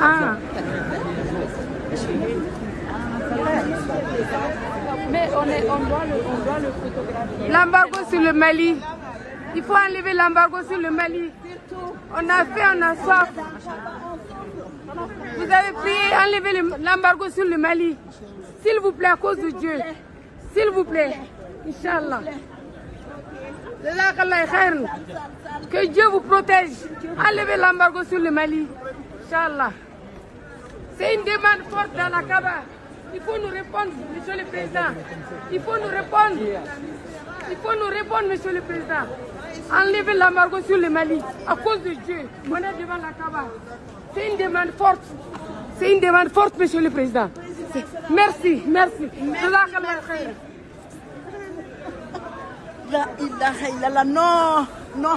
Ah. Mais on, est, on, doit le, on doit le photographier. L'embargo sur le Mali. Il faut enlever l'embargo sur le Mali. On a fait, on a soif. Vous avez prié, enlever l'embargo sur le Mali. S'il vous plaît, à cause de Dieu. S'il vous plaît. Inch'Allah. Que Dieu vous protège. Enlevez l'embargo sur le Mali. Inch'Allah. C'est une demande forte dans la Kaaba. Il faut nous répondre, Monsieur le Président. Il faut nous répondre. Il faut nous répondre, Monsieur le Président. Enlevez l'embargo sur le Mali à cause de Dieu. On est devant la Kaaba. C'est une demande forte. C'est une demande forte, Monsieur le Président. Merci, merci. Illallah, non, non,